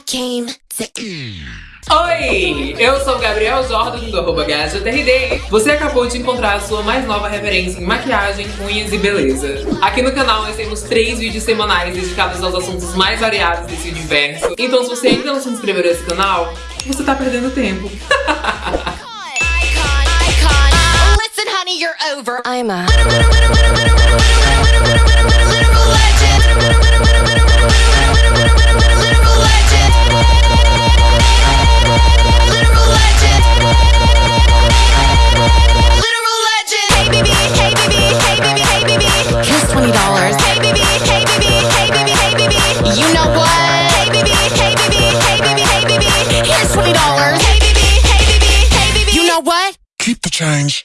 came to. Oi, eu sou o Gabriel Jordan do arroba GajaTRD. Você acabou de encontrar a sua mais nova referência em maquiagem, unhas e beleza. Aqui no canal nós temos três vídeos semanais dedicados aos assuntos mais variados desse universo. Então se você ainda não se inscreveu nesse canal, você tá perdendo tempo. Listen, honey, you're over. I'm a. know what? Hey, baby, hey, baby, hey, baby, hey, baby. Here's $20. Hey, baby, hey, baby, hey, baby. You know what? Keep the change.